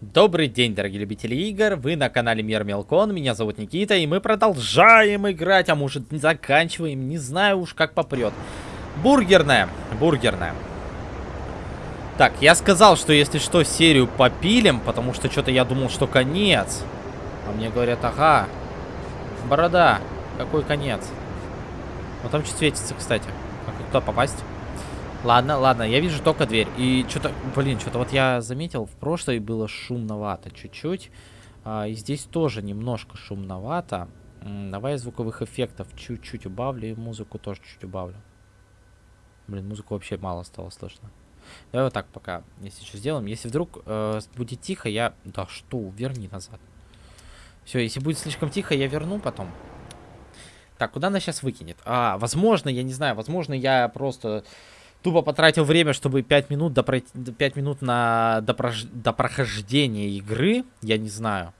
Добрый день, дорогие любители игр, вы на канале Мир Мелкон, меня зовут Никита, и мы продолжаем играть, а может заканчиваем, не знаю уж как попрет. Бургерная, бургерная. Так, я сказал, что если что, серию попилим, потому что что-то я думал, что конец. А мне говорят, ага, борода, какой конец? Вот там что светится, кстати. Как туда попасть? Ладно, ладно, я вижу только дверь. И что-то, блин, что-то вот я заметил, в прошлой было шумновато чуть-чуть. А, и здесь тоже немножко шумновато. М давай звуковых эффектов чуть-чуть убавлю и музыку тоже чуть убавлю. Блин, музыку вообще мало стало слышно. Давай вот так пока, если что сделаем. Если вдруг э, будет тихо, я... Да что, верни назад. Все, если будет слишком тихо, я верну потом. Так, куда она сейчас выкинет? А, возможно, я не знаю, возможно, я просто тупо потратил время, чтобы 5 минут, допро... 5 минут на допрож... допрохождение игры. Я не знаю.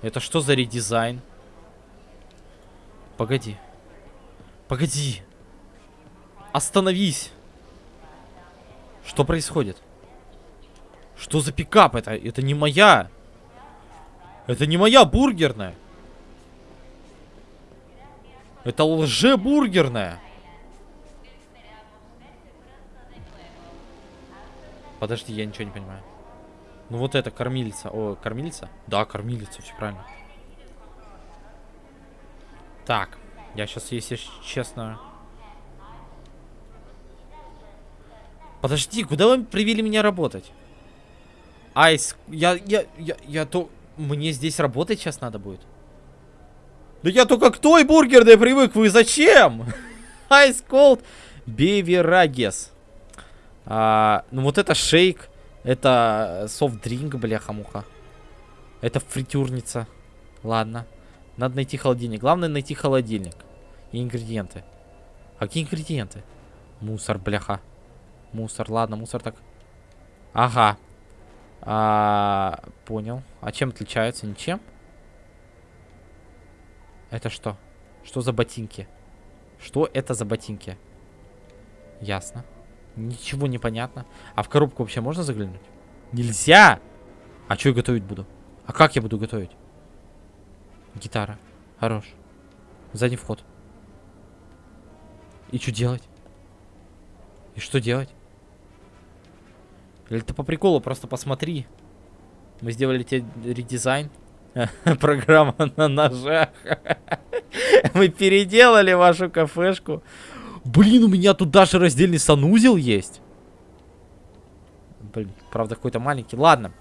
Это что за редизайн? Погоди. Погоди. Остановись. Что происходит? Что за пикап это? Это не моя. Это не моя бургерная. Это лже-бургерная. Подожди, я ничего не понимаю. Ну вот это кормилица. О, кормилица? Да, кормилица, все правильно. Так, я сейчас, если честно... Подожди, куда вы привели меня работать? Айс, я, я, я, я то... Мне здесь работать сейчас надо будет. Да я только к той бургерной привык, вы зачем? Ice Cold Beverages. А, ну вот это шейк. Это софт-дринк, бляха-муха. Это фритюрница. Ладно. Надо найти холодильник. Главное найти холодильник. И ингредиенты. Какие ингредиенты? Мусор, бляха. Мусор, ладно, мусор так. Ага. А, понял. А чем отличаются? Ничем? Это что? Что за ботинки? Что это за ботинки? Ясно. Ничего не понятно. А в коробку вообще можно заглянуть? Нельзя! А что я готовить буду? А как я буду готовить? Гитара. Хорош. Задний вход. И что делать? И что делать? Или ты по приколу просто посмотри. Мы сделали тебе редизайн. Программа на ножах. Мы переделали вашу кафешку. Блин, у меня тут даже раздельный санузел есть. Блин, правда какой-то маленький. Ладно.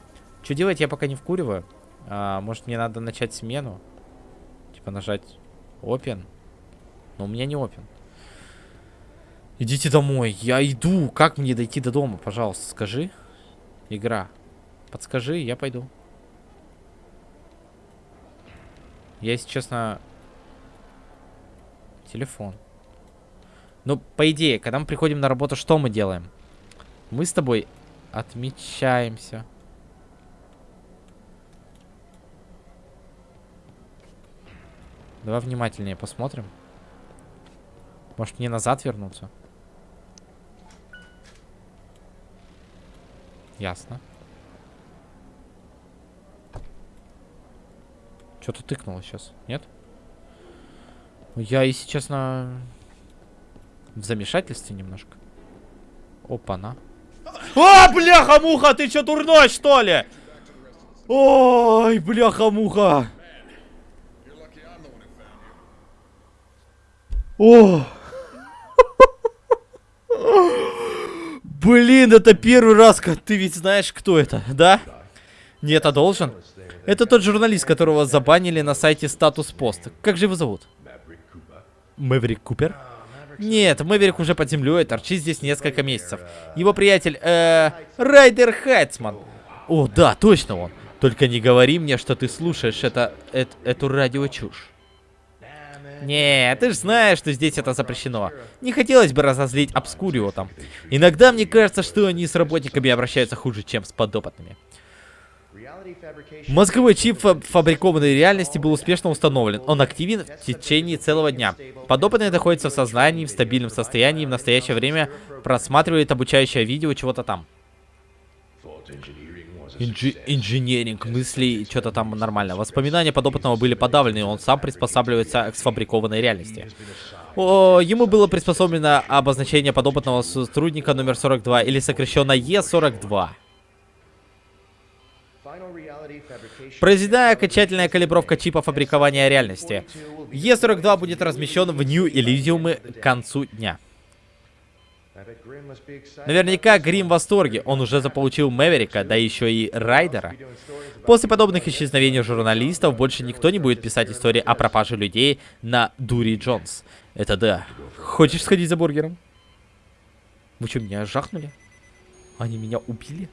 Что делать, я пока не вкуриваю. А, может мне надо начать смену? Типа нажать Open. Но у меня не Open. Идите домой. Я иду. Как мне дойти до дома, пожалуйста, скажи. Игра. Подскажи, я пойду. Я, если честно... Телефон. Ну, по идее, когда мы приходим на работу, что мы делаем? Мы с тобой отмечаемся. Давай внимательнее посмотрим. Может, мне назад вернуться? Ясно. Что-то тыкнуло сейчас, нет? Я, если честно, в замешательстве немножко. Опа-на. А, бляха-муха, ты что, дурной, что ли? Ой, бляха-муха. О! Блин, это первый раз, ты ведь знаешь, кто это, да? Нет, а должен? Это тот журналист, которого забанили на сайте Статус Пост. Как же его зовут? Мэврик Купер? Нет, Мэврик уже под землей, торчит здесь несколько месяцев. Его приятель, э, Райдер Хайтсман. О, да, точно он. Только не говори мне, что ты слушаешь это, это эту радиочушь. Не, ты же знаешь, что здесь это запрещено. Не хотелось бы разозлить Обскурио там. Иногда мне кажется, что они с работниками обращаются хуже, чем с подопытными. Мозговой чип фабрикованной реальности был успешно установлен. Он активен в течение целого дня. Подопытный находится в сознании, в стабильном состоянии, в настоящее время просматривает обучающее видео чего-то там. Инжи инженеринг, мысли, что-то там нормально. Воспоминания подопытного были подавлены, он сам приспосабливается к сфабрикованной реальности. О, ему было приспособлено обозначение подопытного сотрудника номер 42, или сокращенно Е42. Произведена окончательная калибровка чипа фабрикования реальности. Е42 будет размещен в Нью Элизиумы к концу дня. Наверняка Грим в восторге, он уже заполучил Мэверика, да еще и Райдера. После подобных исчезновений журналистов больше никто не будет писать истории о пропаже людей на Дури Джонс. Это да. Хочешь сходить за бургером? Вы что, меня жахнули? Они меня убили?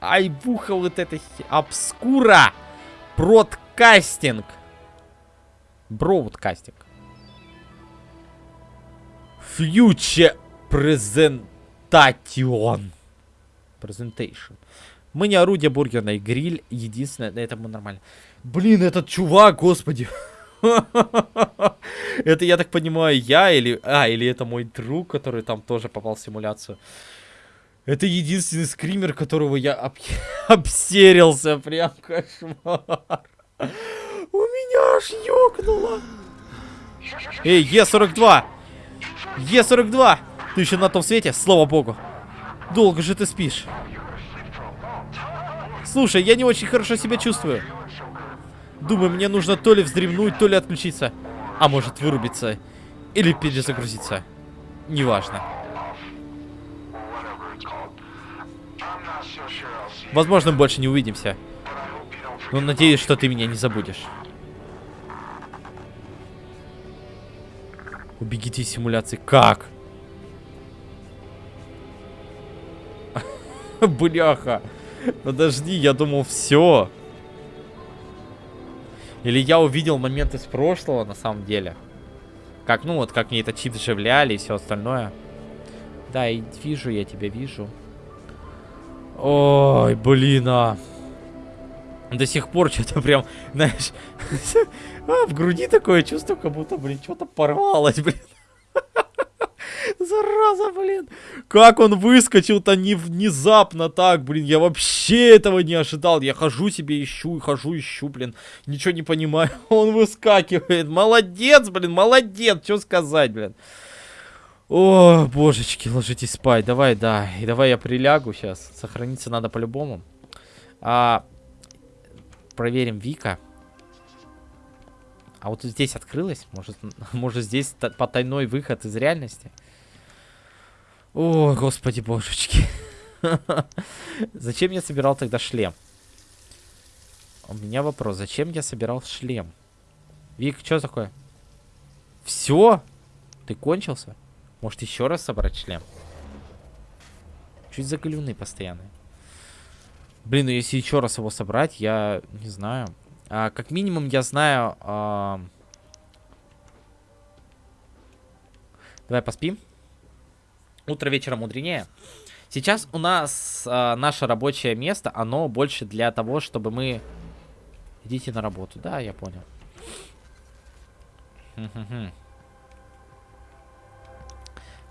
Айбуха вот это обскура. Бродкастинг. Бродкастинг. Фьючер презентацион. Презентейшн. Мы не орудие бургерной, гриль единственное, на этом мы нормально. Блин, этот чувак, господи. Это, я так понимаю, я или... А, или это мой друг, который там тоже попал в симуляцию. Это единственный скример, которого я об... обсерился. Прям кошмар. У меня аж ёкнуло. Эй, Е42! Е42! Ты еще на том свете? Слава богу. Долго же ты спишь. Слушай, я не очень хорошо себя чувствую. Думаю, мне нужно то ли вздремнуть, то ли отключиться. А может вырубиться. Или перезагрузиться. Неважно. Возможно, мы больше не увидимся. Но надеюсь, что ты меня не забудешь. Убегите из симуляции. Как? Бляха. Подожди, я думал, все. Или я увидел момент из прошлого, на самом деле. Как, ну вот, как мне это чип вживляли и все остальное. Да, и вижу я тебя, вижу. Ой, блин, а. До сих пор что-то прям, знаешь, а, в груди такое чувство, как будто, блин, что-то порвалось, блин. Зараза, блин. Как он выскочил-то не внезапно так, блин. Я вообще этого не ожидал. Я хожу себе ищу, хожу ищу, блин. Ничего не понимаю. Он выскакивает. Молодец, блин, молодец. Что сказать, блин. О, божечки, ложитесь спать. Давай, да. И давай я прилягу сейчас. Сохраниться надо по-любому. А, проверим Вика. А вот здесь открылось? Может, может здесь потайной выход из реальности? О, господи божечки. Зачем я собирал тогда шлем? У меня вопрос. Зачем я собирал шлем? Вик, что такое? Все? Ты кончился? Может еще раз собрать шлем? Чуть загалюны постоянные. Блин, ну если еще раз его собрать, я не знаю. А, как минимум я знаю... А... Давай поспим. Утро вечера мудренее. Сейчас у нас а, наше рабочее место, оно больше для того, чтобы мы... Идите на работу. Да, я понял.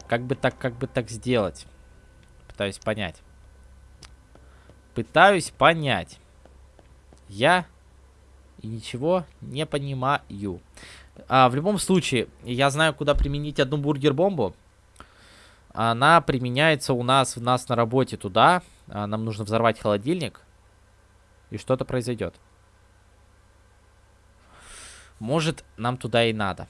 Как бы так, как бы так сделать? Пытаюсь понять. Пытаюсь понять. Я ничего не понимаю. А, в любом случае, я знаю, куда применить одну бургер-бомбу. Она применяется у нас, у нас на работе туда. А, нам нужно взорвать холодильник. И что-то произойдет. Может, нам туда и надо.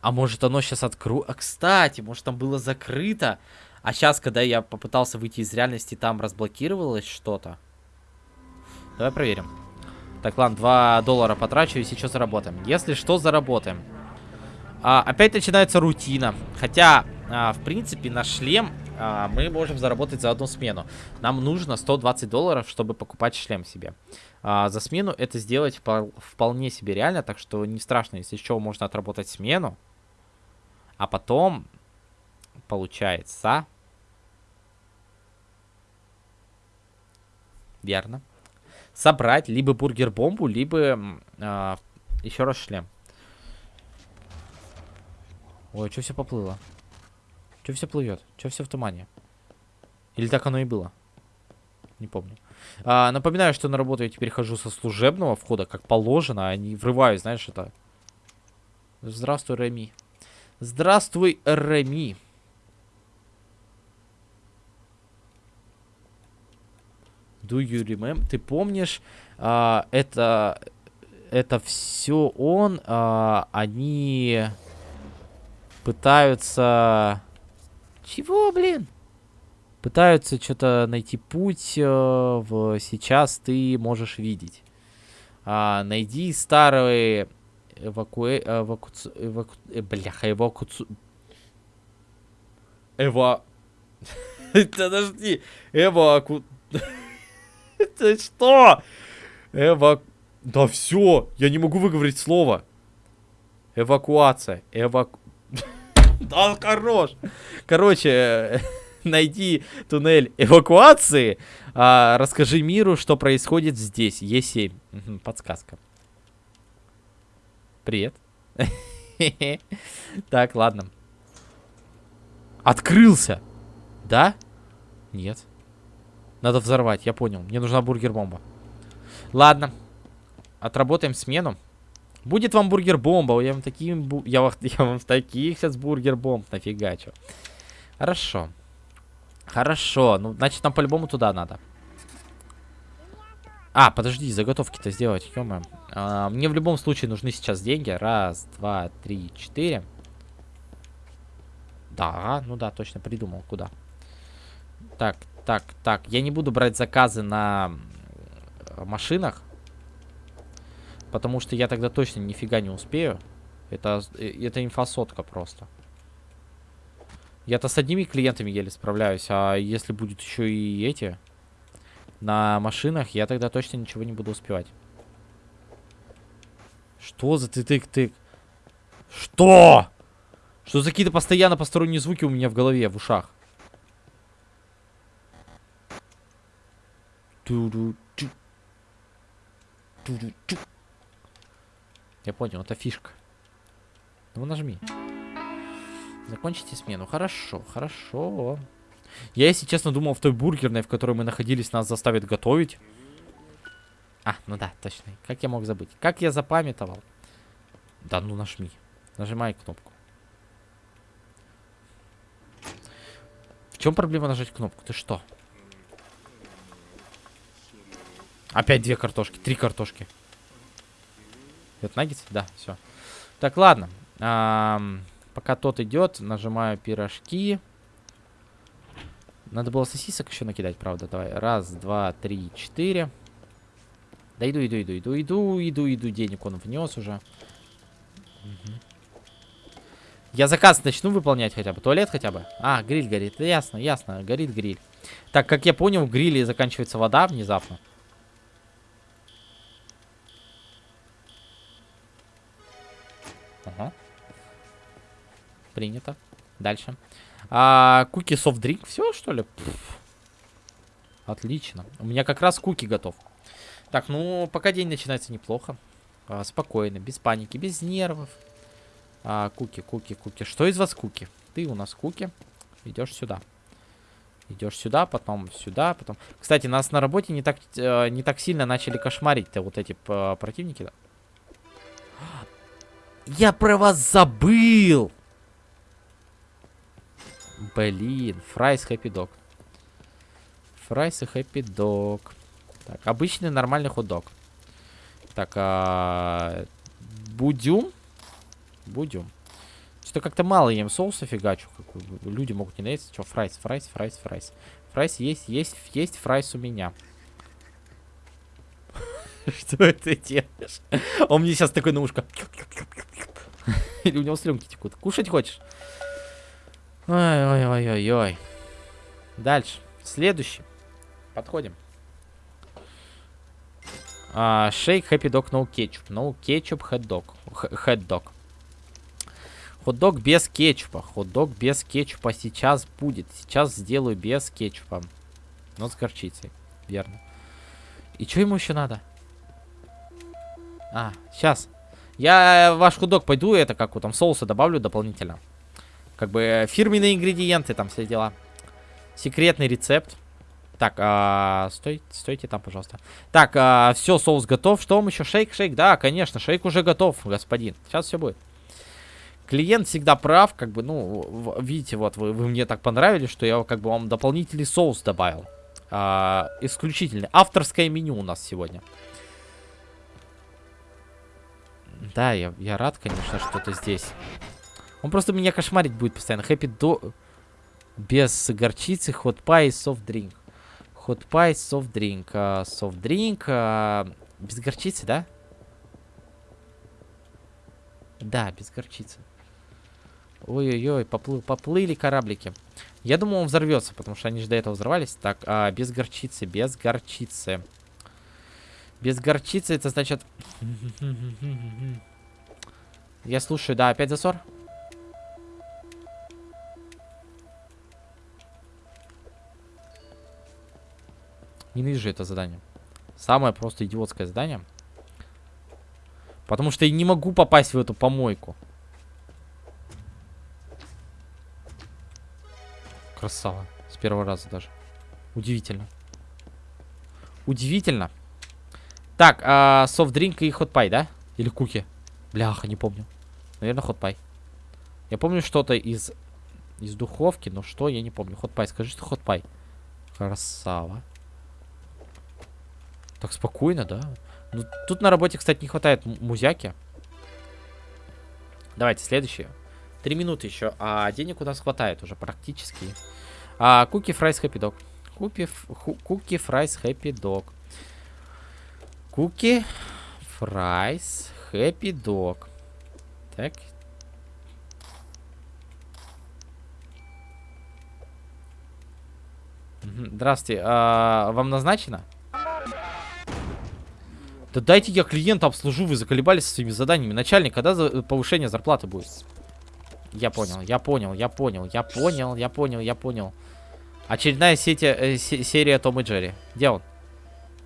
А может, оно сейчас откру... А, кстати, может, там было закрыто. А сейчас, когда я попытался выйти из реальности, там разблокировалось что-то. Давай проверим. Так, ладно, 2 доллара потрачу и сейчас заработаем. Если что, заработаем. А, опять начинается рутина. Хотя а, в принципе, на шлем а, мы можем заработать за одну смену. Нам нужно 120 долларов, чтобы покупать шлем себе. А, за смену это сделать вполне себе реально, так что не страшно, если еще можно отработать смену. А потом, получается, верно. Собрать либо бургер-бомбу, либо э, еще раз шлем. Ой, что все поплыло? Что все плывет? Что все в тумане? Или так оно и было? Не помню. А, напоминаю, что на работу я теперь хожу со служебного входа, как положено, а не врываюсь, знаешь, это... Здравствуй, Реми. Здравствуй, Реми. Do you remember? Ты помнишь, а, это, это все он, а, они пытаются... Чего, блин? Пытаются что-то найти путь э, в сейчас ты можешь видеть. А, найди старые эвакуэ... Эваку... Эваку... Э, бляха, эвакуцу... Эва... Подожди. Эваку... Ты что? Эва... Да все, я не могу выговорить слово. Эвакуация. Эваку... Да, хорош. Короче, найди туннель эвакуации. А, расскажи миру, что происходит здесь. Е7. Угу, подсказка. Привет. Так, ладно. Открылся. Да? Нет. Надо взорвать, я понял. Мне нужна бургер-бомба. Ладно. Отработаем смену. Будет вам бургер-бомба. Я вам таким... Бу... Я, вам... я вам таких сейчас бургер-бомб нафигачу. Хорошо. Хорошо. Ну, значит, нам по-любому туда надо. А, подожди, заготовки-то сделать, ё а, Мне в любом случае нужны сейчас деньги. Раз, два, три, четыре. Да, ну да, точно придумал, куда. Так, так, так. Я не буду брать заказы на машинах. Потому что я тогда точно нифига не успею. Это, э, это инфосотка просто. Я-то с одними клиентами еле справляюсь, а если будет еще и эти на машинах, я тогда точно ничего не буду успевать. Что за ты-тык-тык? Что? Что за какие-то постоянно посторонние звуки у меня в голове, в ушах? Я понял, это фишка. Ну нажми. Закончите смену. Хорошо, хорошо. Я, если честно, думал, в той бургерной, в которой мы находились, нас заставят готовить. А, ну да, точно. Как я мог забыть? Как я запамятовал? Да ну нажми. Нажимай кнопку. В чем проблема нажать кнопку? Ты что? Опять две картошки. Три картошки. Это наггетс? Да, все. Так, ладно. Ам... Пока тот идет, нажимаю пирожки. Надо было сосисок еще накидать, правда. Давай. Раз, два, три, четыре. Да иду, иду, иду, иду, иду, иду, иду. Денег он внес уже. Угу. Я заказ начну выполнять хотя бы. Туалет хотя бы. А, гриль горит. Ясно, ясно. Горит гриль. Так, как я понял, в гриле заканчивается вода внезапно. Принято. Дальше. А, куки софт дринк. Все, что ли? Пфф. Отлично. У меня как раз куки готов. Так, ну, пока день начинается неплохо. А, спокойно, без паники, без нервов. А, куки, куки, куки. Что из вас куки? Ты у нас куки. Идешь сюда. Идешь сюда, потом сюда, потом... Кстати, нас на работе не так, э, не так сильно начали кошмарить-то вот эти э, противники. Я про вас забыл! Блин, fries happy dog. Fries и happy dog. Так, обычный нормальный хот-дог. Так, а... Будюм? Будюм. Что-то как-то мало ем соуса фигачу. Люди могут не наесться. Что, fries, fries, fries, fries. Fries есть, есть, есть fries у меня. Что это делаешь? Он мне сейчас такой на ушко. Или у него слюнки текут. Кушать хочешь? Ой-ой-ой-ой-ой. Дальше. Следующий. Подходим. А, шейк хэппи дог no кетчуп. No кетчуп хэт-дог. Хэт-дог. Хот-дог без кетчупа. Хот-дог без кетчупа сейчас будет. Сейчас сделаю без кетчупа. Но с горчицей. Верно. И что ему еще надо? А, сейчас. Я ваш худок пойду, это как вот там соуса добавлю дополнительно. Как бы э, фирменные ингредиенты, там все дела. Секретный рецепт. Так, а, стой, стойте там, пожалуйста. Так, а, все, соус готов. Что вам еще? Шейк, шейк, да, конечно, шейк уже готов, господин. Сейчас все будет. Клиент всегда прав, как бы, ну, видите, вот, вы, вы мне так понравились, что я как бы вам дополнительный соус добавил. А, исключительный. Авторское меню у нас сегодня. Да, я, я рад, конечно, что-то здесь. Он просто меня кошмарить будет постоянно. Хэппи до... Без горчицы, hot pie и soft drink. Hot pie, soft drink. Uh, soft drink. Uh, без горчицы, да? Да, без горчицы. Ой-ой-ой, поплы поплыли кораблики. Я думал, он взорвется, потому что они же до этого взорвались. Так, а, без горчицы, без горчицы. Без горчицы, это значит... Я слушаю, да, опять засор? Ненавижу это задание. Самое просто идиотское задание. Потому что я не могу попасть в эту помойку. Красава. С первого раза даже. Удивительно. Удивительно. Так, а, софт-дринк и хот-пай, да? Или куки? Бляха, не помню. Наверное, хот-пай. Я помню что-то из, из духовки, но что, я не помню. Хот-пай, скажи, что хот-пай. Красава. Так спокойно, да? Ну, тут на работе, кстати, не хватает музяки. Давайте, следующее. Три минуты еще. А денег у нас хватает уже практически. А, cookie fries happy dog. Cookie, cookie fries happy dog. Cookie fries happy dog. Так. Здравствуйте. А, вам назначено? Да дайте я клиента обслужу, вы заколебались со своими заданиями. Начальник, когда за повышение зарплаты будет? Я понял, я понял, я понял, я понял, я понял, я понял. Очередная сеть, э, серия Том и Джерри. Где он?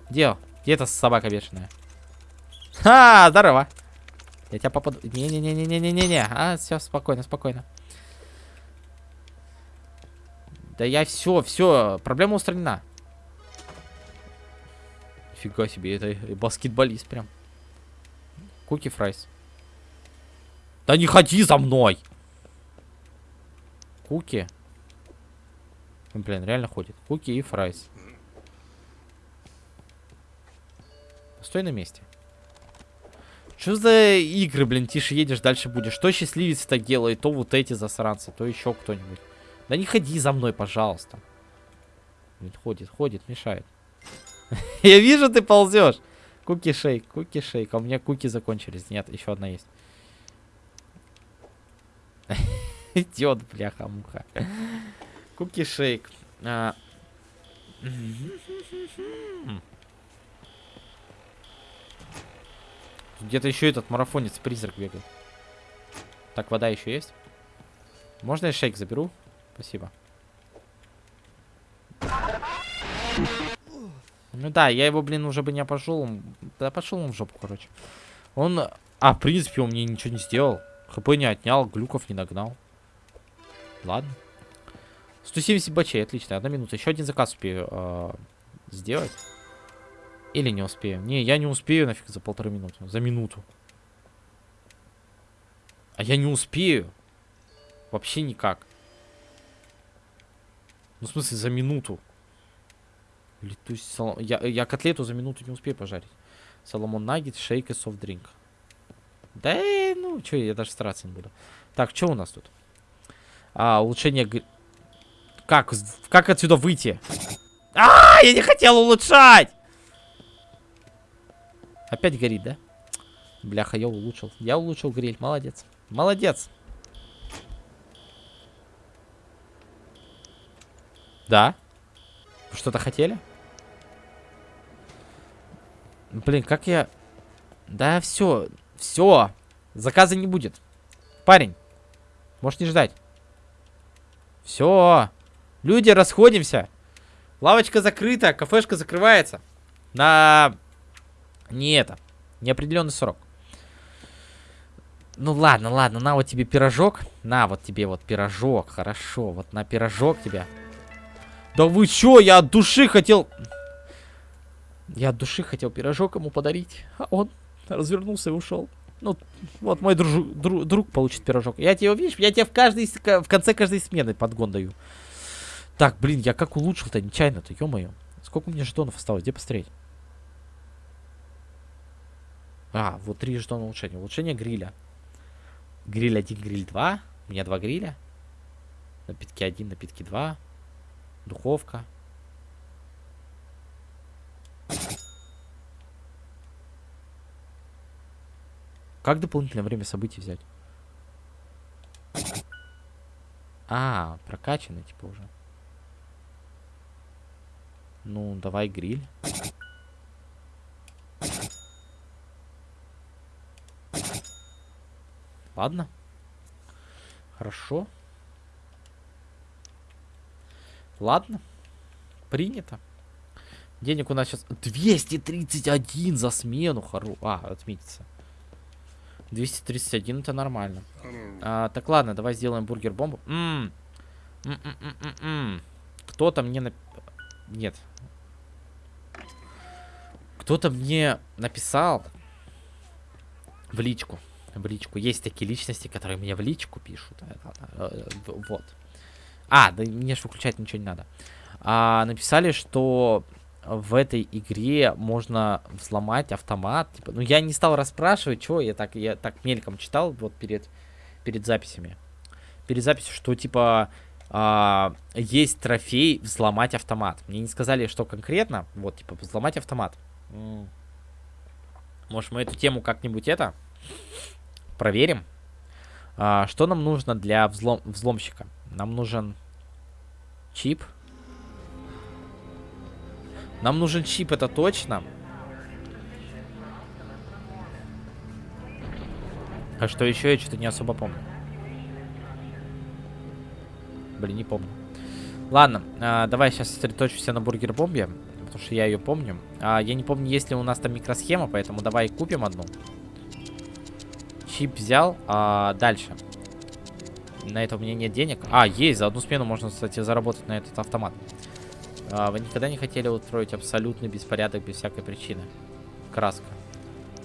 Где он? Где эта собака бешеная? Ха, здорово. Я тебя попаду. Не-не-не-не-не-не-не. А, все, спокойно, спокойно. Да я все, все, проблема устранена. Фига себе, это баскетболист прям. Cookie fries. Да не ходи за мной! Куки. Блин, реально ходит. Куки и fries. Стой на месте. Что за игры, блин, тише едешь, дальше будешь. Что счастливец так делает, то вот эти засранцы, то еще кто-нибудь. Да не ходи за мной, пожалуйста. Блин, ходит, ходит, мешает. Я вижу, ты ползешь. Куки шейк, куки шейк. А у меня куки закончились. Нет, еще одна есть. Идет, бляха-муха. Куки шейк. А... Где-то еще этот марафонец-призрак бегает. Так, вода еще есть? Можно я шейк заберу? Спасибо. Ну да, я его, блин, уже бы не пошел. Да пошел он в жопу, короче. Он... А, в принципе, он мне ничего не сделал. ХП не отнял, глюков не нагнал. Ладно. 170 бачей, отлично. Одна минута. Еще один заказ успею э, сделать. Или не успею. Не, я не успею нафиг за полторы минуты. За минуту. А я не успею. Вообще никак. Ну, в смысле, за минуту. Летусь салам... я, я котлету за минуту не успею пожарить. Соломон наггет, шейк и софт-дринк. Да, ну, что, я даже стараться не буду. Так, что у нас тут? А, улучшение... Как? Как отсюда выйти? А, я не хотел улучшать! Опять горит, да? Бляха, я улучшил. Я улучшил гриль. Молодец. Молодец. Да? Что-то хотели? Блин, как я... Да, все. Все. Заказа не будет. Парень. Можешь не ждать. Все. Люди, расходимся. Лавочка закрыта, кафешка закрывается. На... Не это. Неопределенный срок. Ну ладно, ладно, на вот тебе пирожок. На вот тебе вот пирожок, хорошо. Вот на пирожок тебе. Да вы чё, я от души хотел... Я от души хотел пирожок ему подарить. А он развернулся и ушел. Ну, вот мой друж, друг, друг получит пирожок. Я тебе, видишь, я тебе в, каждой, в конце каждой смены подгон даю. Так, блин, я как улучшил-то нечаянно-то, ё-моё. Сколько у меня жетонов осталось? Где посмотреть? А, вот три жетона улучшения. Улучшение гриля. Гриль 1, гриль 2. У меня два гриля. Напитки 1, напитки 2. Духовка. Как дополнительное время событий взять? А, прокачанный типа уже. Ну, давай гриль. Ладно. Хорошо. Ладно. Принято. Денег у нас сейчас 231 за смену. Хору. А, отметится. 231 это нормально. А, так, ладно, давай сделаем бургер-бомбу. Кто-то мне... Нап... Нет. Кто-то мне написал в личку. В личку. Есть такие личности, которые мне в личку пишут. Э, вот. А, да мне же выключать ничего не надо. А, написали, что в этой игре можно взломать автомат. Типа, ну, я не стал расспрашивать, что я так, я так мельком читал вот перед, перед записями. Перед записью, что, типа, а, есть трофей взломать автомат. Мне не сказали, что конкретно. Вот, типа, взломать автомат. Может, мы эту тему как-нибудь это проверим? А, что нам нужно для взлом взломщика? Нам нужен чип. Нам нужен чип, это точно. А что еще, я что-то не особо помню. Блин, не помню. Ладно, а, давай сейчас сосредоточимся на бургер-бомбе, потому что я ее помню. А, я не помню, есть ли у нас там микросхема, поэтому давай купим одну. Чип взял. А, дальше. На это у меня нет денег. А, есть, за одну смену можно, кстати, заработать на этот автомат. Вы никогда не хотели устроить абсолютный беспорядок без всякой причины? Краска.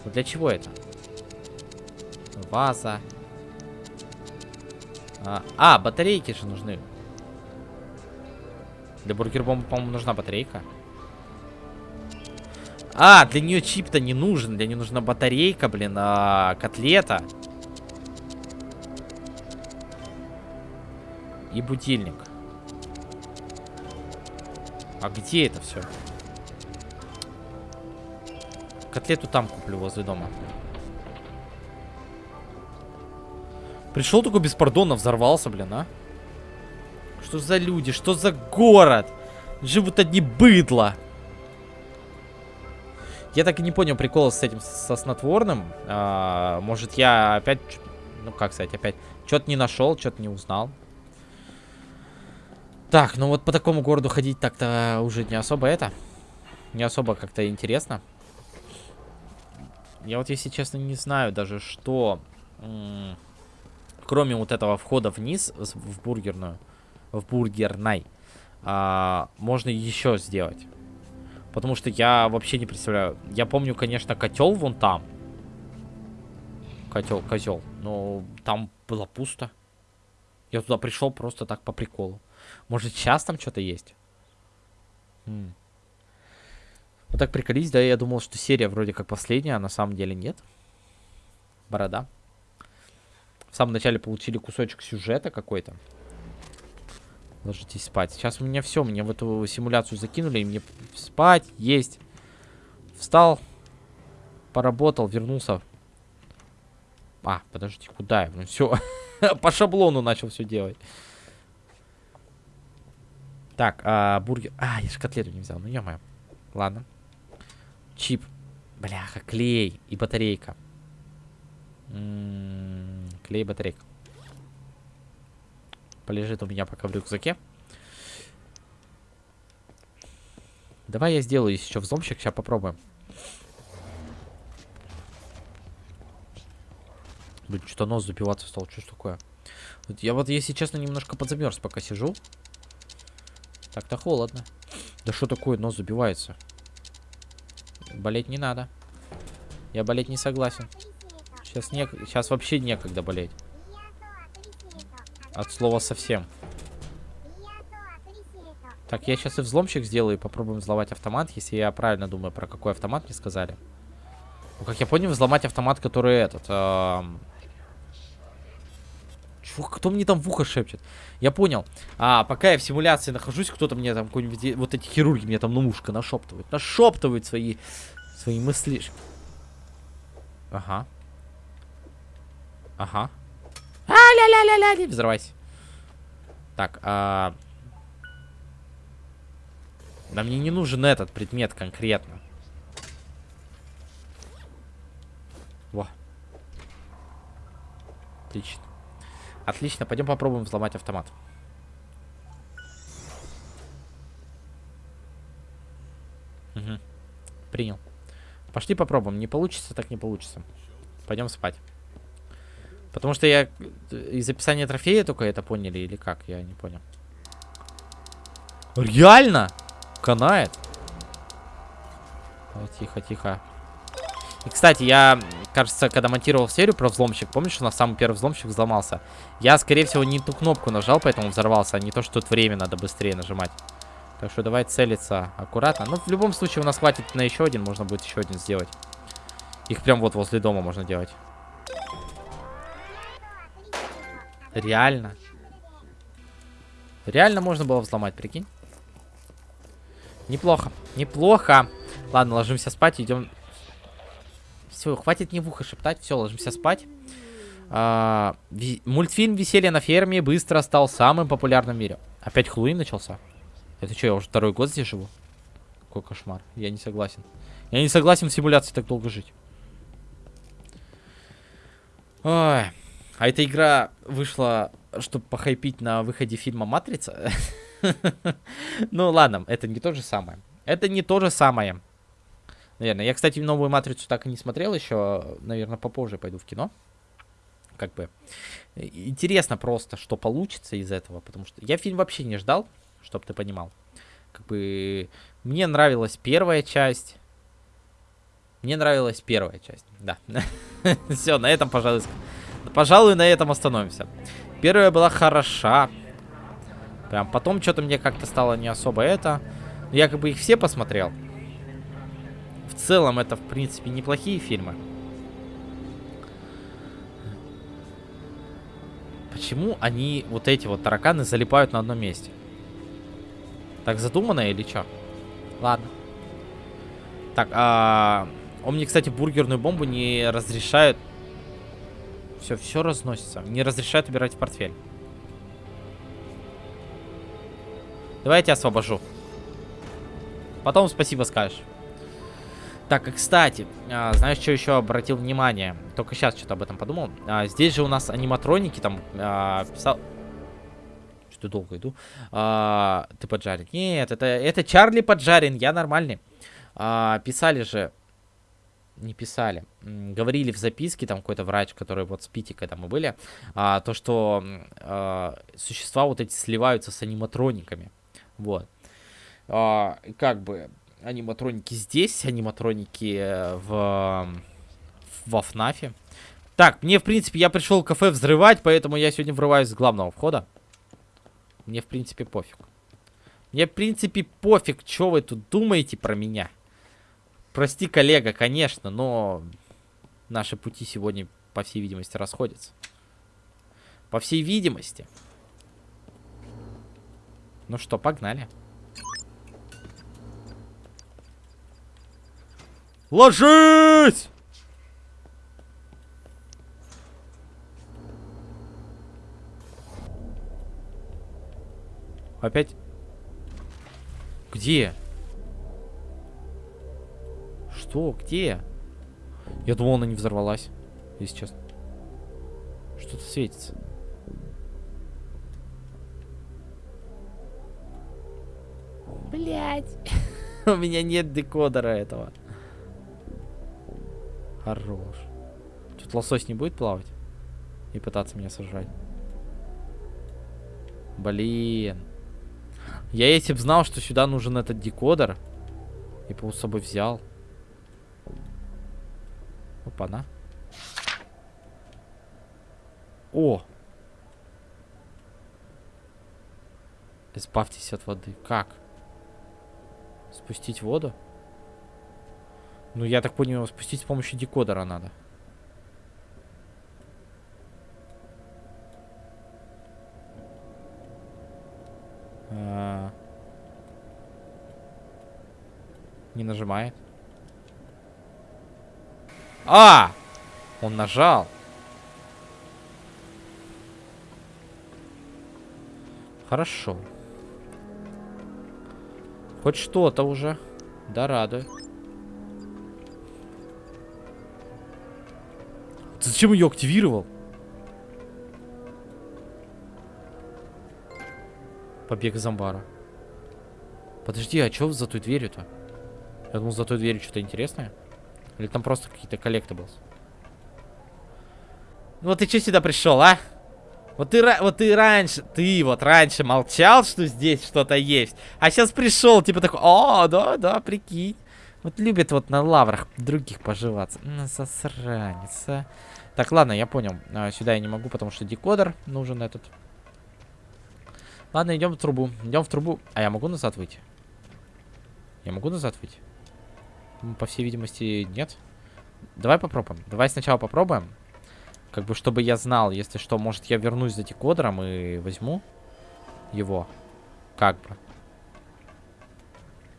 Ну для чего это? Ваза. А, а батарейки же нужны. Для бургер-бомбы, по-моему, нужна батарейка. А, для нее чип-то не нужен. Для нее нужна батарейка, блин, а, котлета. И будильник. А где это все? Котлету там куплю возле дома. Пришел такой беспардонно, взорвался, блин, а? Что за люди? Что за город? Живут одни быдло. Я так и не понял прикола с этим, со снотворным. А, может, я опять... Ну, как сказать, опять... Что-то не нашел, что-то не узнал. Так, ну вот по такому городу ходить так-то уже не особо это. Не особо как-то интересно. Я вот, если честно, не знаю даже, что... Кроме вот этого входа вниз в бургерную, в бургерной, а, можно еще сделать. Потому что я вообще не представляю. Я помню, конечно, котел вон там. Котел, козел. Но там было пусто. Я туда пришел просто так по приколу. Может, сейчас там что-то есть? М. Вот так приколись, да, я думал, что серия вроде как последняя, а на самом деле нет. Борода. В самом начале получили кусочек сюжета какой-то. Ложитесь спать. Сейчас у меня все, мне в эту симуляцию закинули, и мне спать, есть. Встал, поработал, вернулся. А, подождите, куда я? Ну все, по шаблону начал все делать. Так, а, бургер. А, я же котлету не взял. Ну, ё -моё. Ладно. Чип. Бляха, клей и батарейка. М м-м, -м, клей и батарейка. Полежит у меня пока в рюкзаке. Давай я сделаю еще взломщик, сейчас попробуем. Блин, что-то нос запиваться стал, что ж такое? Я вот, если честно, немножко подзамерз, пока сижу. Так-то холодно. Да что такое, нос забивается? Болеть не надо. Я болеть не согласен. Сейчас, не... Сейчас вообще некогда болеть. От слова совсем. Так, я сейчас и взломщик сделаю и попробуем взломать автомат, если я правильно думаю, про какой автомат мне сказали. Ну, как я понял, взломать автомат, который этот... Эм... Чё, кто мне там в ухо шепчет? Я понял. А, пока я в симуляции нахожусь, кто-то мне там какой-нибудь... Вот эти хирурги мне там на ушко нашептывают. Нашептывают свои... Свои мысли. Ага. Ага. А-ля-ля-ля-ля, не взрывайся. Так, а... Да мне не нужен этот предмет конкретно. Во. Отлично. Отлично, пойдем попробуем взломать автомат. Угу. Принял. Пошли попробуем. Не получится, так не получится. Пойдем спать. Потому что я из описания трофея только это поняли или как? Я не понял. Реально? канает. Тихо, тихо. И, кстати, я, кажется, когда монтировал серию про взломщик, помнишь, у нас самый первый взломщик взломался? Я, скорее всего, не ту кнопку нажал, поэтому взорвался, а не то, что тут время надо быстрее нажимать. Так что давай целиться аккуратно. Ну, в любом случае, у нас хватит на еще один, можно будет еще один сделать. Их прям вот возле дома можно делать. Реально. Реально можно было взломать, прикинь. Неплохо. Неплохо. Ладно, ложимся спать, идем. Все, хватит не в ухо шептать. Все, ложимся спать. А, ви мультфильм «Веселье на ферме» быстро стал самым популярным в мире. Опять Хэллоуин начался? Это что, я уже второй год здесь живу? Какой кошмар. Я не согласен. Я не согласен в симуляции так долго жить. Ой. А эта игра вышла, чтобы похайпить на выходе фильма «Матрица». Ну ладно, это не то же самое. Это не то же самое. Наверное. Я, кстати, новую матрицу так и не смотрел еще. Наверное, попозже пойду в кино. Как бы. Интересно просто, что получится из этого. Потому что я фильм вообще не ждал, чтобы ты понимал. Как бы. Мне нравилась первая часть. Мне нравилась первая часть. Да. Все, на этом, пожалуй, пожалуй, на этом остановимся. Первая была хороша. Прям потом что-то мне как-то стало не особо это. Я как бы их все посмотрел. В целом это, в принципе, неплохие фильмы. Почему они, вот эти вот тараканы, залипают на одном месте? Так задумано или что? Ладно. Так, а... Он мне, кстати, бургерную бомбу не разрешает... Все, все разносится. Не разрешает убирать в портфель. Давай я тебя освобожу. Потом спасибо скажешь. Так, и кстати, а, знаешь, что еще обратил внимание? Только сейчас что-то об этом подумал. А, здесь же у нас аниматроники там а, писал... Что долго иду? Ты поджарен. Нет, это, это Чарли поджарен, я нормальный. Писали же... Не писали. Говорили в записке, там какой-то врач, который вот с Пити, когда мы были, то, что существа вот эти сливаются с аниматрониками. Вот. Как бы аниматроники здесь, аниматроники э, в, во ФНАФе. Так, мне, в принципе, я пришел в кафе взрывать, поэтому я сегодня врываюсь с главного входа. Мне, в принципе, пофиг. Мне, в принципе, пофиг, что вы тут думаете про меня. Прости, коллега, конечно, но наши пути сегодня, по всей видимости, расходятся. По всей видимости. Ну что, погнали. Ложись! Опять? Где? Что? Где? Я думал, она не взорвалась. Если честно. Что-то светится. Блять. У меня нет декодера этого. Хорош. Тут лосось не будет плавать? И пытаться меня сожрать? Блин. Я если бы знал, что сюда нужен этот декодер, и по с собой взял. Опа-на. О! Избавьтесь от воды. Как? Спустить воду? Ну, я так понял, спустить с помощью декодера надо. А... Не нажимает. А! Он нажал. Хорошо. Хоть что-то уже. Да радует. Зачем ее активировал? Побег из амбара. Подожди, а что за той дверью-то? Я думал, за той дверью что-то интересное. Или там просто какие-то collectibles? Ну вот ты что сюда пришел, а? Вот ты, вот ты раньше, ты вот раньше молчал, что здесь что-то есть. А сейчас пришел, типа такой, о, да, да, прикинь. Вот любит вот на лаврах других поживаться. Ну, засранец, а. Так, ладно, я понял. А, сюда я не могу, потому что декодер нужен этот. Ладно, идем в трубу. Идем в трубу. А я могу назад выйти? Я могу назад выйти? По всей видимости, нет. Давай попробуем. Давай сначала попробуем. Как бы, чтобы я знал, если что, может, я вернусь за декодером и возьму его. Как бы.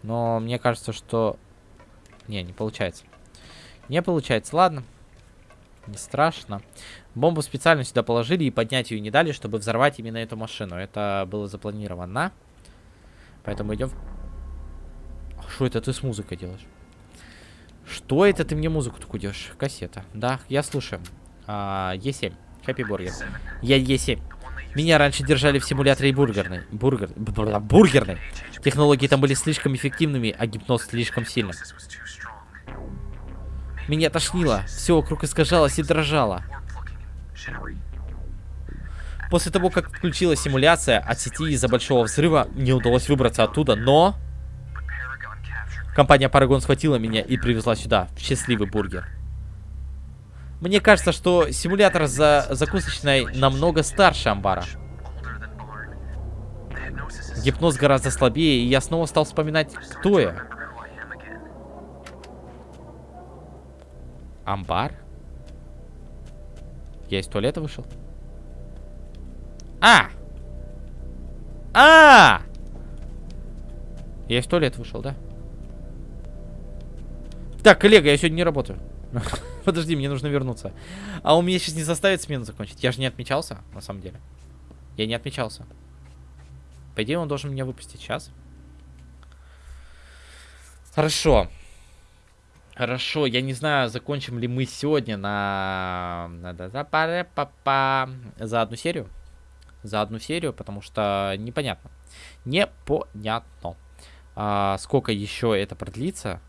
Но мне кажется, что... Не, не получается. Не получается. Ладно. Не страшно. Бомбу специально сюда положили и поднять ее не дали, чтобы взорвать именно эту машину. Это было запланировано. Поэтому идем... Что это ты с музыкой делаешь? Что это ты мне музыку такую делаешь? Кассета. Да, я слушаю. А, Е7. Happy Burger. Я Е7. Меня раньше держали в симуляторе бургерной. Бургер... Бургерной. Технологии там были слишком эффективными, а гипноз слишком сильным. Меня тошнило. Все вокруг искажалось и дрожало. После того, как включилась симуляция от сети из-за большого взрыва, не удалось выбраться оттуда, но... Компания Paragon схватила меня и привезла сюда, в счастливый бургер. Мне кажется, что симулятор за закусочной намного старше амбара. Гипноз гораздо слабее, и я снова стал вспоминать, кто я. Амбар? Я из туалета вышел? А! А! Я из туалета вышел, да? Так, коллега, я сегодня не работаю. Подожди, мне нужно вернуться. А у меня сейчас не заставит смену закончить. Я же не отмечался, на самом деле. Я не отмечался. По идее, он должен меня выпустить сейчас. Хорошо. Хорошо, я не знаю, закончим ли мы сегодня на... За одну серию. За одну серию, потому что непонятно. Непонятно. А, сколько еще это продлится?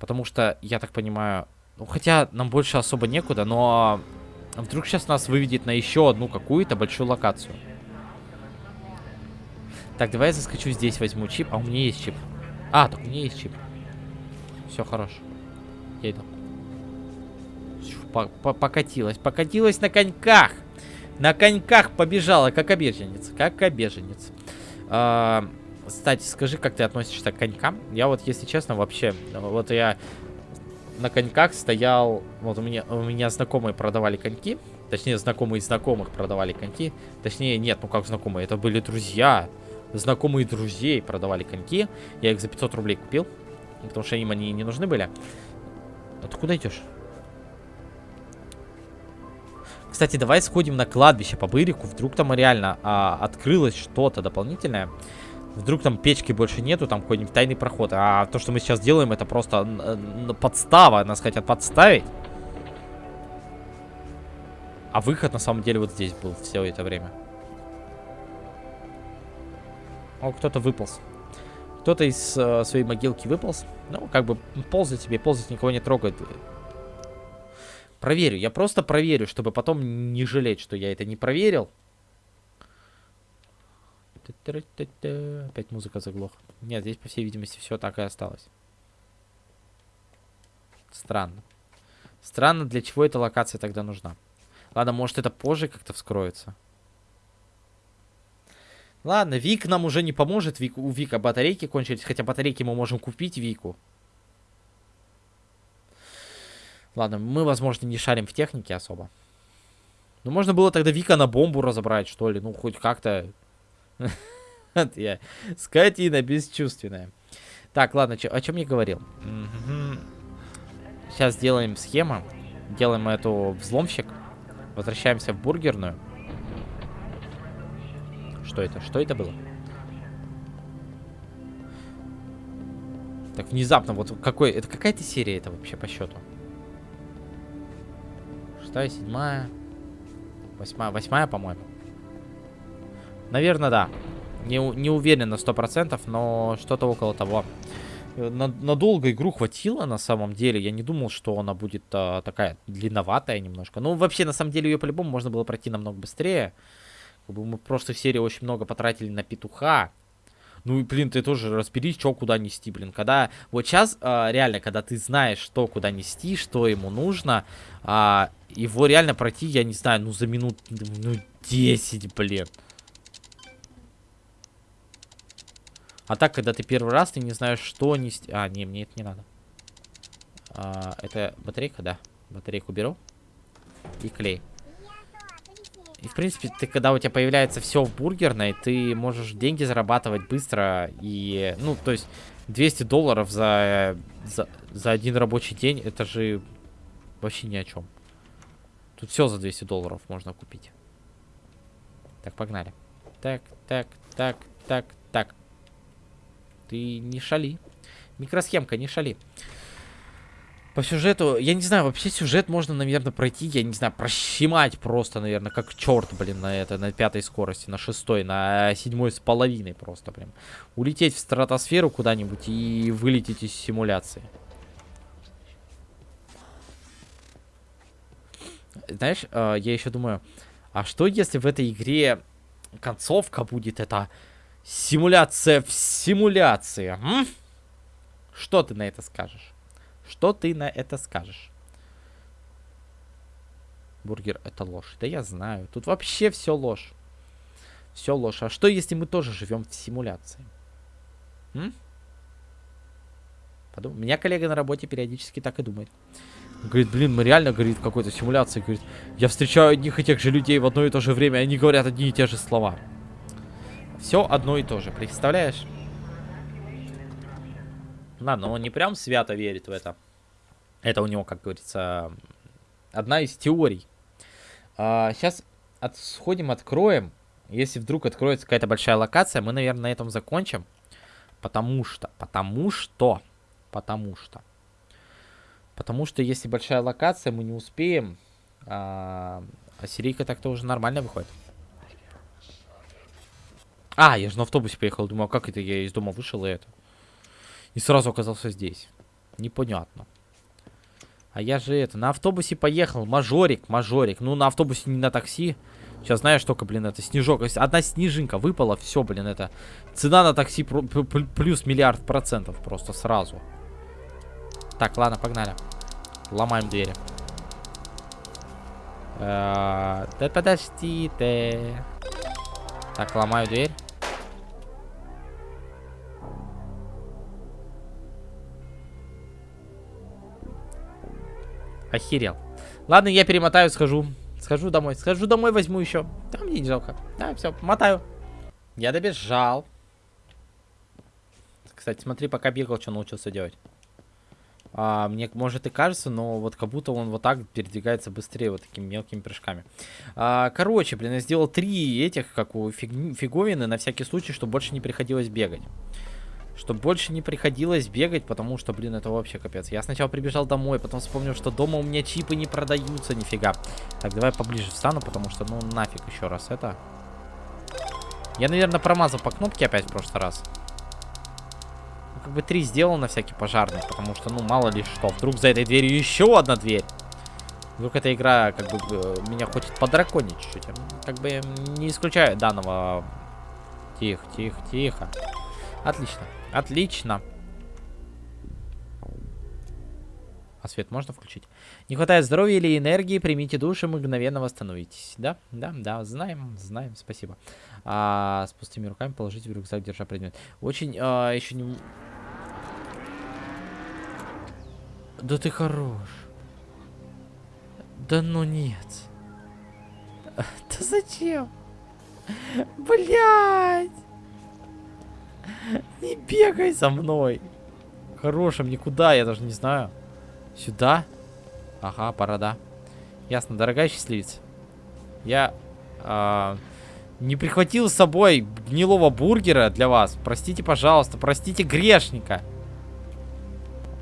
Потому что, я так понимаю... Ну, хотя нам больше особо некуда, но... Вдруг сейчас нас выведет на еще одну какую-то большую локацию. Так, давай я заскочу здесь, возьму чип. А у меня есть чип. А, так у меня есть чип. Все, хорошо. Я иду. покатилась. Покатилась на коньках. На коньках побежала, как обеженец. Как обеженец. А, кстати, скажи, как ты относишься к конькам? Я вот, если честно, вообще... Вот я на коньках стоял... Вот у меня, у меня знакомые продавали коньки. Точнее, знакомые знакомых продавали коньки. Точнее, нет, ну как знакомые, это были друзья. Знакомые друзей продавали коньки. Я их за 500 рублей купил. Потому что им они не нужны были. А ты куда идешь? Кстати, давай сходим на кладбище по бырику. Вдруг там реально а, открылось что-то дополнительное. Вдруг там печки больше нету, там какой-нибудь тайный проход. А то, что мы сейчас делаем, это просто подстава. Нас хотят подставить. А выход на самом деле вот здесь был все это время. О, кто-то выполз. Кто-то из э, своей могилки выполз. Ну, как бы ползать себе, ползать никого не трогает. Проверю, я просто проверю, чтобы потом не жалеть, что я это не проверил. Опять музыка заглох. Нет, здесь, по всей видимости, все так и осталось. Странно. Странно, для чего эта локация тогда нужна. Ладно, может это позже как-то вскроется. Ладно, Вик нам уже не поможет. Вик, у Вика батарейки кончились. Хотя батарейки мы можем купить Вику. Ладно, мы, возможно, не шарим в технике особо. Ну, можно было тогда Вика на бомбу разобрать, что ли. Ну, хоть как-то... Я скотина бесчувственная. Так, ладно, о чем я говорил? Сейчас сделаем схему. Делаем эту взломщик. Возвращаемся в бургерную. Что это? Что это было? Так, внезапно, вот какой... Это какая-то серия это вообще по счету? Шестая, седьмая... Восьмая, восьмая, по-моему. Наверное, да. Не, не уверен на сто процентов, но что-то около того. Э, надолго игру хватило, на самом деле. Я не думал, что она будет а, такая длинноватая немножко. Ну, вообще, на самом деле, ее по-любому можно было пройти намного быстрее. Бы мы в серии очень много потратили на петуха. Ну и, блин, ты тоже разберись, что куда нести, блин. Когда, вот сейчас, а, реально, когда ты знаешь, что куда нести, что ему нужно, а, его реально пройти, я не знаю, ну за минут, ну 10, блин. А так, когда ты первый раз, ты не знаешь, что нести... А, не, мне это не надо. А, это батарейка, да. Батарейку беру. И клей. И, в принципе, ты, когда у тебя появляется все в бургерной, ты можешь деньги зарабатывать быстро. И, ну, то есть, 200 долларов за, за, за один рабочий день, это же вообще ни о чем. Тут все за 200 долларов можно купить. Так, погнали. Так, так, так, так, так. Ты не шали. Микросхемка, не шали. По сюжету, я не знаю, вообще сюжет можно, наверное, пройти, я не знаю, прощемать просто, наверное, как черт, блин, на это, на пятой скорости, на шестой, на седьмой с половиной просто, прям. Улететь в стратосферу куда-нибудь и вылететь из симуляции. Знаешь, э, я еще думаю, а что если в этой игре концовка будет это Симуляция в симуляции. М? Что ты на это скажешь? Что ты на это скажешь? Бургер это ложь. Да я знаю. Тут вообще все ложь. Все ложь. А что если мы тоже живем в симуляции? М? Подум... Меня коллега на работе периодически так и думает. Говорит, блин, мы реально, говорит, какой-то симуляции. Говорит, я встречаю одних и тех же людей в одно и то же время, они говорят одни и те же слова. Все одно и то же, представляешь? Ладно, но он не прям свято верит в это. Это у него, как говорится, одна из теорий. А, сейчас от, сходим, откроем. Если вдруг откроется какая-то большая локация, мы, наверное, на этом закончим. Потому что, потому что, потому что. Потому что если большая локация, мы не успеем. А, а серийка так-то уже нормально выходит. А, я же на автобусе поехал. Думаю, а как это я из дома вышел и это? И сразу оказался здесь. Непонятно. А я же это, на автобусе поехал. Мажорик, мажорик. Ну, на автобусе не на такси. Сейчас знаешь, только, блин, это снежок. Одна снежинка выпала, все, блин, это... Цена на такси плюс миллиард процентов просто сразу. Так, ладно, погнали. Ломаем двери. Э, да подожди ты. Так, ломаю дверь. Охерел. Ладно, я перемотаю, схожу. Схожу домой. Схожу домой, возьму еще. Там мне не жалко. Да, все, мотаю. Я добежал. Кстати, смотри, пока бегал, что научился делать. А, мне, может, и кажется, но вот как будто он вот так передвигается быстрее, вот такими мелкими прыжками. А, короче, блин, я сделал три этих, как у фиг, фиговины, на всякий случай, чтобы больше не приходилось бегать. Чтобы больше не приходилось бегать, потому что, блин, это вообще капец. Я сначала прибежал домой, потом вспомнил, что дома у меня чипы не продаются нифига. Так, давай поближе встану, потому что, ну, нафиг еще раз это. Я, наверное, промазал по кнопке опять в прошлый раз. как бы три сделал на всякий пожарный, потому что, ну, мало ли что. Вдруг за этой дверью еще одна дверь. Вдруг эта игра, как бы, э, меня хочет подраконить чуть-чуть. Как бы не исключаю данного... Тихо, тихо, тихо. Отлично, отлично. А свет можно включить? Не хватает здоровья или энергии, примите душ и мгновенно восстановитесь. Да, да, да, знаем, знаем, спасибо. А, с пустыми руками положите в рюкзак, держа предмет. Очень, а, еще не... Да ты хорош. Да ну нет. Да зачем? Блять! Не бегай за мной. Хорошим никуда, я даже не знаю. Сюда? Ага, пора, да. Ясно, дорогая счастливица. Я э, не прихватил с собой гнилого бургера для вас. Простите, пожалуйста, простите грешника.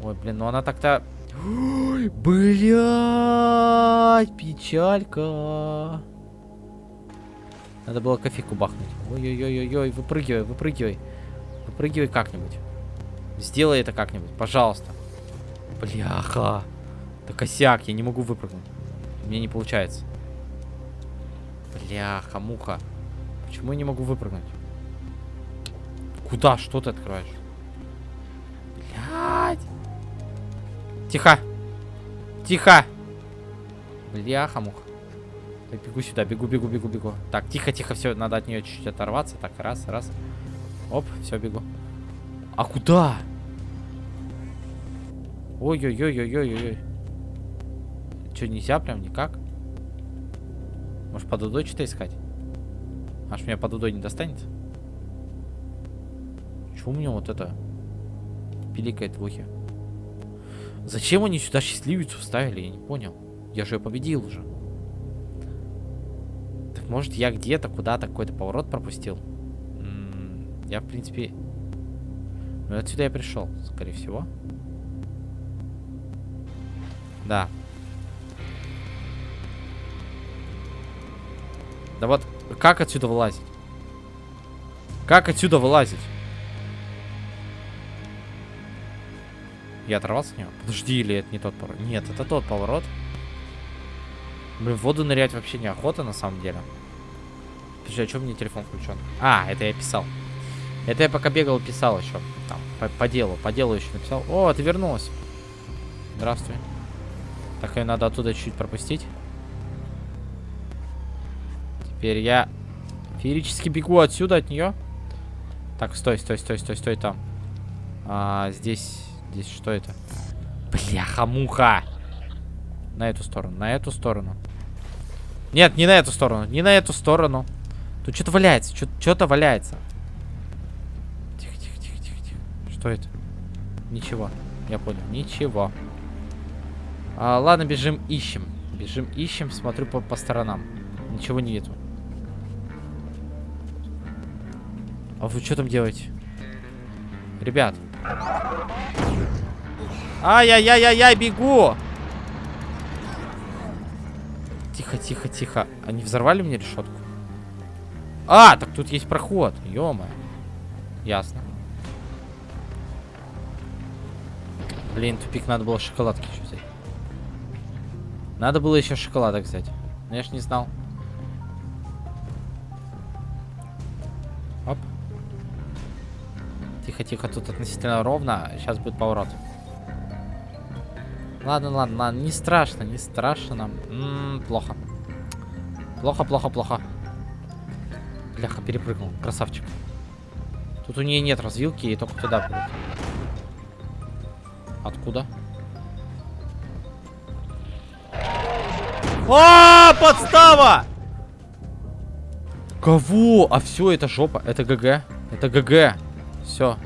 Ой, блин, ну она так-то... Блять, печалька. Надо было кофейку бахнуть. Ой-ой-ой-ой, выпрыгивай, выпрыгивай. Выпрыгивай как-нибудь. Сделай это как-нибудь, пожалуйста. Бляха. Да косяк, я не могу выпрыгнуть. Мне не получается. Бляха, муха. Почему я не могу выпрыгнуть? Куда? Что ты открываешь? Блядь. Тихо. Тихо. Бляха, муха. Так, бегу сюда, бегу, бегу, бегу, бегу. Так, тихо, тихо, все, надо от нее чуть-чуть оторваться. Так, раз, раз. Оп, все, бегу. А куда? Ой-ой-ой-ой-ой-ой. Что, нельзя прям никак? Может, под удой что-то искать? Аж меня под удой не достанет? Чего у меня вот это пиликает в ухе? Зачем они сюда счастливицу вставили? Я не понял. Я же ее победил уже. Так может я где-то куда-то какой-то поворот пропустил? Я в принципе... Ну отсюда я пришел, скорее всего. Да. Да вот, как отсюда вылазить? Как отсюда вылазить? Я оторвался от него? Подожди, или это не тот поворот? Нет, это тот поворот. Блин, в воду нырять вообще неохота, на самом деле. Подожди, а что мне телефон включен? А, это я писал. Это я пока бегал, писал еще. Там, по, по делу, по делу еще написал. О, ты вернулась. Здравствуй. Так, ее надо оттуда чуть-чуть пропустить. Теперь я феерически бегу отсюда, от нее. Так, стой, стой, стой, стой, стой там. А, здесь, здесь что это? Бляха-муха. На эту сторону, на эту сторону. Нет, не на эту сторону, не на эту сторону. Тут что-то валяется, что-то валяется. Это? Ничего, я понял, ничего. А, ладно, бежим, ищем. Бежим, ищем, смотрю по, по сторонам. Ничего нету. А вы что там делаете? Ребят. Ай-яй-яй-яй-яй, бегу! Тихо, тихо, тихо. Они взорвали мне решетку? А, так тут есть проход. ё -моё. Ясно. Блин, тупик, надо было шоколадки еще взять. Надо было еще шоколадок взять. Но я ж не знал. Оп. Тихо-тихо, тут относительно ровно. Сейчас будет поворот. Ладно, ладно, ладно. Не страшно, не страшно нам. М -м, плохо. Плохо, плохо, плохо. Бляха, перепрыгнул. Красавчик. Тут у нее нет развилки, и только туда будет. Откуда? А, подстава! Кого? А все, это жопа. Это ГГ. Это ГГ. Все.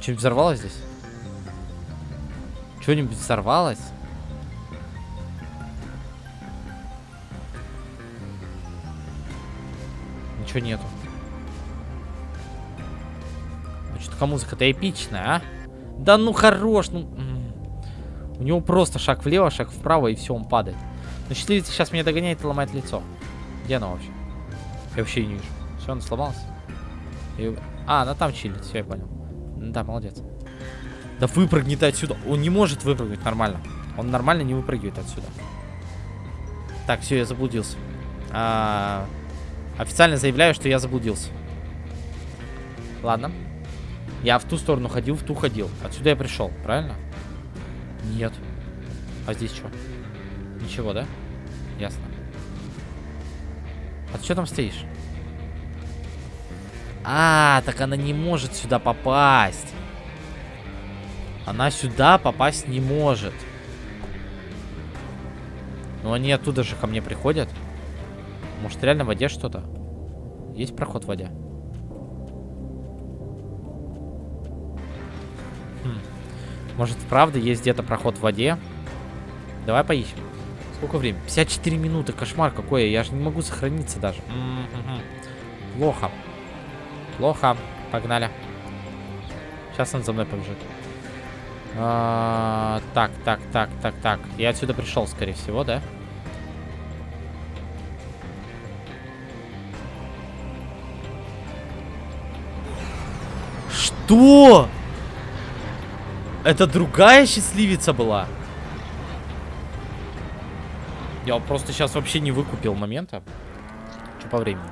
Что-нибудь взорвалось здесь? Что-нибудь взорвалось? Ничего нету. Ну, что-то музыка-то эпичная, а? Да ну хорош, ну... У него просто шаг влево, шаг вправо, и все, он падает. Но счастливица сейчас меня догоняет и ломает лицо. Где она вообще? Я вообще не вижу. Все, она сломалась? И... А, она там чилит, все, я понял. Да, молодец. Да выпрыгни ты отсюда. Он не может выпрыгнуть нормально. Он нормально не выпрыгивает отсюда. Так, все, я заблудился. А, официально заявляю, что я заблудился. Ладно. Я в ту сторону ходил, в ту ходил. Отсюда я пришел, правильно? Нет. А здесь что? Ничего, да? Ясно. А ты что там стоишь? А, так она не может сюда попасть. Она сюда попасть не может. Но они оттуда же ко мне приходят. Может, реально в воде что-то? Есть проход в воде? Может, правда есть где-то проход в воде? Давай поищем. Сколько времени? 54 минуты. Кошмар какой. Я же не могу сохраниться даже. М -м -м. Плохо. Плохо. Погнали. Сейчас он за мной побежит. А, так, так, так, так, так. Я отсюда пришел, скорее всего, да? Что? Это другая счастливица была? Я просто сейчас вообще не выкупил момента. Что по времени?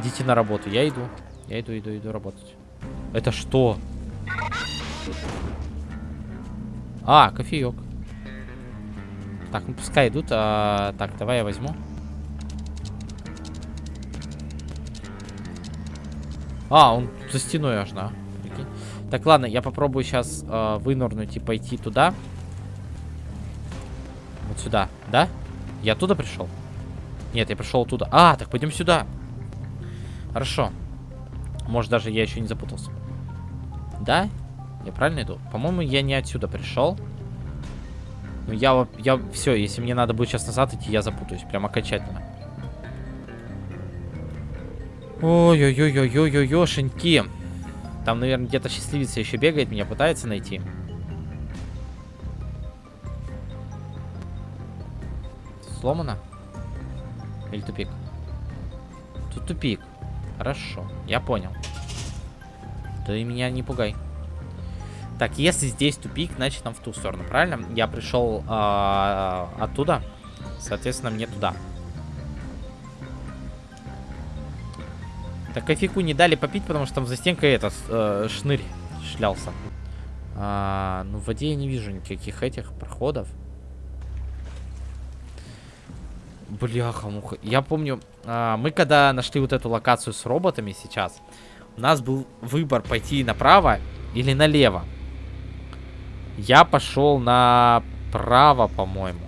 Идите на работу. Я иду. Я иду, иду, иду работать. Это что? А, кофеек. Так, ну пускай идут. А, так, давай я возьму. А, он за стеной аж, да. Так, ладно, я попробую сейчас э, вынырнуть и пойти туда. Вот сюда, да? Я оттуда пришел? Нет, я пришел оттуда. А, так пойдем сюда. Хорошо. Может, даже я еще не запутался. Да? Я правильно иду? По-моему, я не отсюда пришел. Ну, я, я, все, если мне надо будет сейчас назад идти, я запутаюсь. Прям окончательно. Ой-ой-ой-ой-ой-ой-ошеньки. Там, наверное, где-то счастливица еще бегает, меня пытается найти. Сломано? Или тупик? Тут тупик. Хорошо, я понял. Ты меня не пугай. Так, если здесь тупик, значит нам в ту сторону, правильно? Я пришел э, оттуда, соответственно, мне туда. Так, кофейку не дали попить, потому что там за стенкой этот э, шнырь шлялся. А, ну, в воде я не вижу никаких этих проходов. Бляха-муха. Я помню, а, мы когда нашли вот эту локацию с роботами сейчас, у нас был выбор пойти направо или налево. Я пошел направо, по-моему.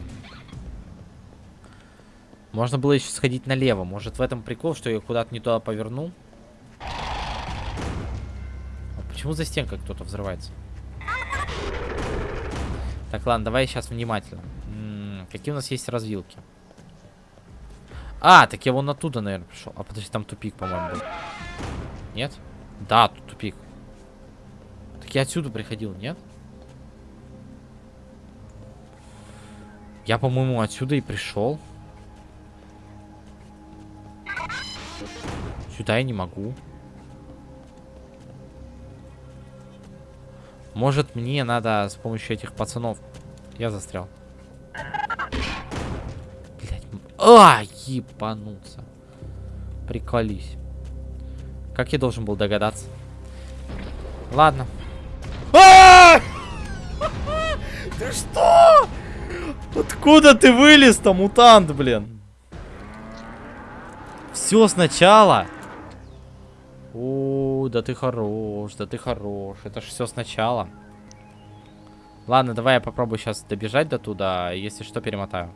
Можно было еще сходить налево. Может в этом прикол, что я куда-то не туда повернул? А почему за стенкой кто-то взрывается? Так, ладно, давай сейчас внимательно. М -м, какие у нас есть развилки? А, так я вон оттуда, наверное, пришел. А подожди, там тупик, по-моему. Нет? Да, тут тупик. Так я отсюда приходил, нет? Я, по-моему, отсюда и пришел. Сюда я не могу. Может, мне надо с помощью этих пацанов... Я застрял. Блять. А, ебануться. Приколись. Как я должен был догадаться? Ладно. А! Ты что? Откуда ты вылез-то, мутант, блин? Все сначала. О, да ты хорош, да ты хорош. Это ж все сначала. Ладно, давай я попробую сейчас добежать до туда. Если что, перемотаю.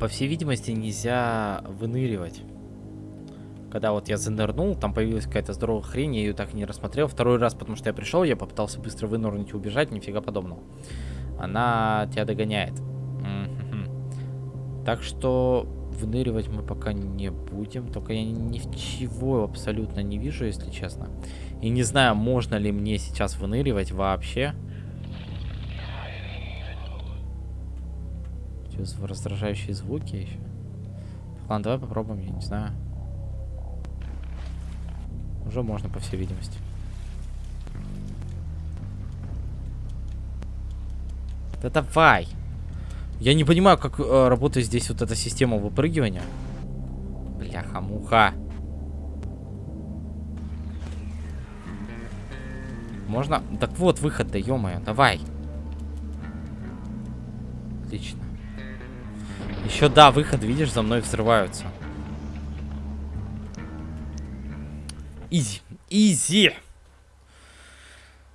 По всей видимости, нельзя выныривать. Когда вот я занырнул, там появилась какая-то здоровая хрень, я ее так и не рассмотрел. Второй раз, потому что я пришел, я попытался быстро вынырнуть и убежать, нифига подобного. Она тебя догоняет. Так что выныривать мы пока не будем. Только я ничего абсолютно не вижу, если честно. И не знаю, можно ли мне сейчас выныривать вообще. Раздражающие звуки еще. Ладно, давай попробуем, я не знаю. Уже можно, по всей видимости. Да давай! Я не понимаю, как э, работает здесь вот эта система выпрыгивания. Бляха-муха. Можно? Так вот, выход, да ё-моё, давай. Отлично. Еще, да, выход, видишь, за мной взрываются. Изи, изи.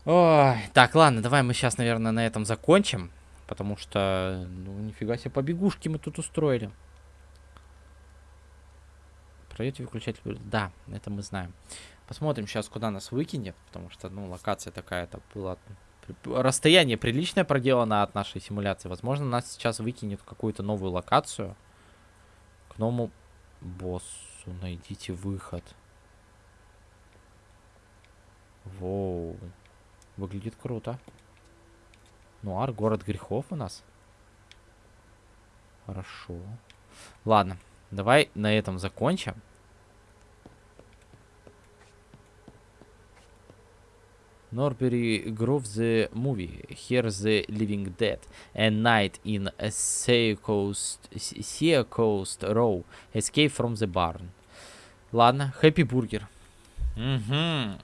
Ой, так, ладно, давай мы сейчас, наверное, на этом закончим. Потому что, ну, нифига себе, побегушки мы тут устроили. Пройдете выключатель. Да, это мы знаем. Посмотрим сейчас, куда нас выкинет. Потому что, ну, локация такая-то была... Расстояние приличное проделано от нашей симуляции. Возможно, нас сейчас выкинет в какую-то новую локацию. К новому боссу. Найдите выход. Воу. Выглядит круто. Нуар, город грехов у нас. Хорошо. Ладно, давай на этом закончим. Norbury Grove the movie. Here the living dead. A night in a sea coast, sea coast row. Escape from the barn. Ладно, Happy Burger. Угу.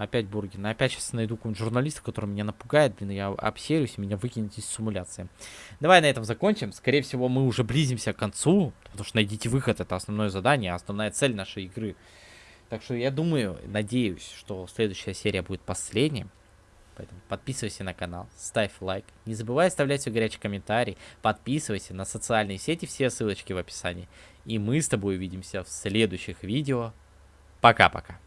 Опять Бургин. Опять сейчас найду какого-нибудь журналиста, который меня напугает, блин, я обсерюсь, меня выкинет из симуляции. Давай на этом закончим. Скорее всего, мы уже близимся к концу, потому что найдите выход, это основное задание, основная цель нашей игры. Так что я думаю, надеюсь, что следующая серия будет последней. Поэтому подписывайся на канал, ставь лайк. Не забывай оставлять свой горячий комментарий. Подписывайся на социальные сети, все ссылочки в описании. И мы с тобой увидимся в следующих видео. Пока-пока.